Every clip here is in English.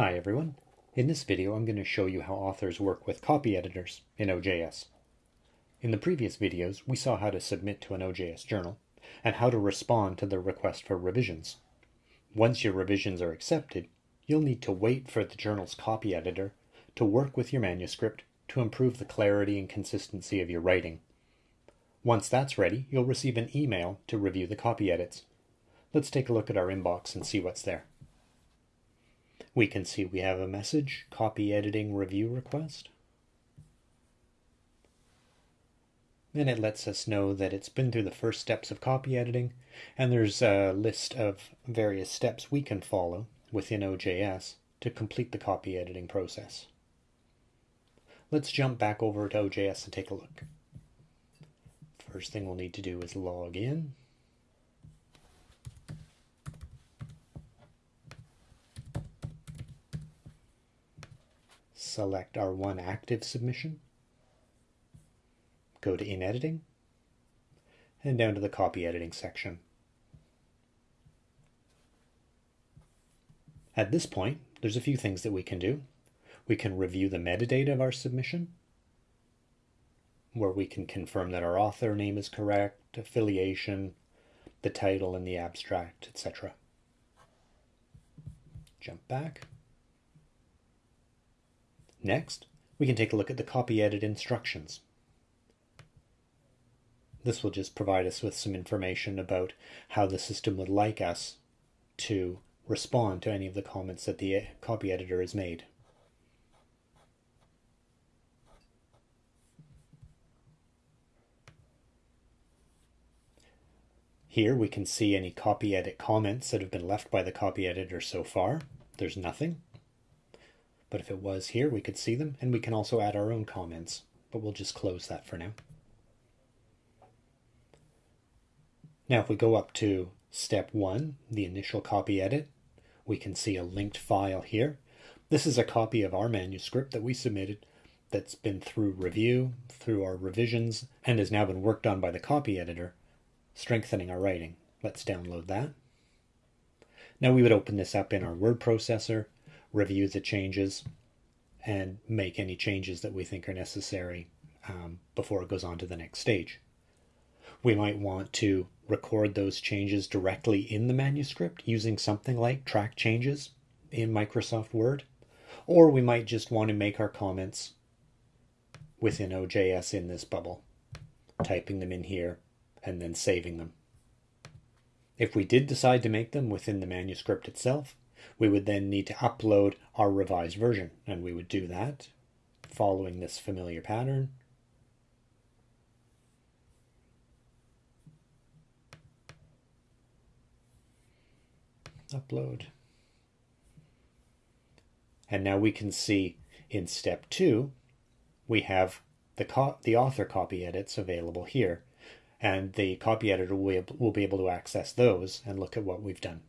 Hi everyone. In this video I'm going to show you how authors work with copy editors in OJS. In the previous videos we saw how to submit to an OJS journal and how to respond to the request for revisions. Once your revisions are accepted, you'll need to wait for the journal's copy editor to work with your manuscript to improve the clarity and consistency of your writing. Once that's ready, you'll receive an email to review the copy edits. Let's take a look at our inbox and see what's there. We can see we have a message, copy editing review request. And it lets us know that it's been through the first steps of copy editing, and there's a list of various steps we can follow within OJS to complete the copy editing process. Let's jump back over to OJS and take a look. First thing we'll need to do is log in. Select our one active submission, go to in editing, and down to the copy editing section. At this point, there's a few things that we can do. We can review the metadata of our submission, where we can confirm that our author name is correct, affiliation, the title and the abstract, etc. Jump back. Next, we can take a look at the copy edit instructions. This will just provide us with some information about how the system would like us to respond to any of the comments that the uh, copy editor has made. Here we can see any copy edit comments that have been left by the copy editor so far. There's nothing. But if it was here, we could see them, and we can also add our own comments, but we'll just close that for now. Now, if we go up to step one, the initial copy edit, we can see a linked file here. This is a copy of our manuscript that we submitted that's been through review, through our revisions, and has now been worked on by the copy editor, strengthening our writing. Let's download that. Now we would open this up in our word processor review the changes and make any changes that we think are necessary um, before it goes on to the next stage. We might want to record those changes directly in the manuscript using something like track changes in Microsoft Word, or we might just want to make our comments within OJS in this bubble, typing them in here and then saving them. If we did decide to make them within the manuscript itself, we would then need to upload our revised version, and we would do that following this familiar pattern. Upload. And now we can see in step two, we have the, the author copy edits available here. And the copy editor will, will be able to access those and look at what we've done.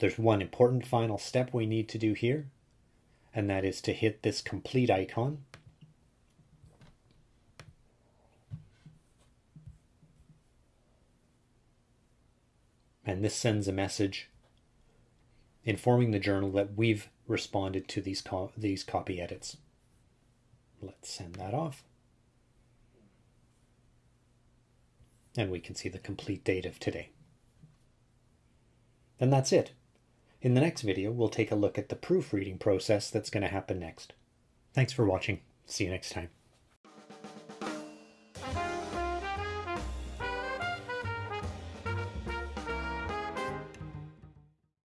There's one important final step we need to do here, and that is to hit this complete icon. And this sends a message informing the journal that we've responded to these, co these copy edits. Let's send that off. And we can see the complete date of today. And that's it. In the next video, we'll take a look at the proofreading process that's going to happen next. Thanks for watching. See you next time.